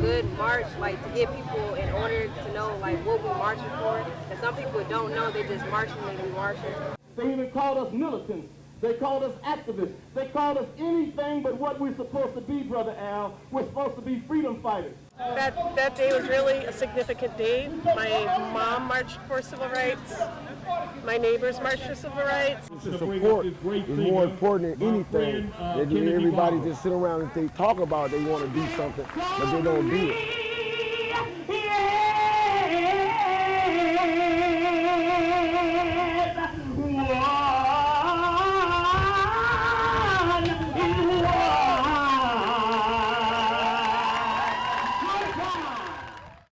good march, like to get people in order to know like what we're marching for. And some people don't know, they just marching and we marching. They even called us militants. They called us activists. They called us anything but what we're supposed to be, Brother Al. We're supposed to be freedom fighters. That, that day was really a significant day. My mom marched for civil rights. My neighbors marched for civil rights. Support is more important than anything. Than everybody just sit around and they talk about they want to do something, but they don't do it. Yeah.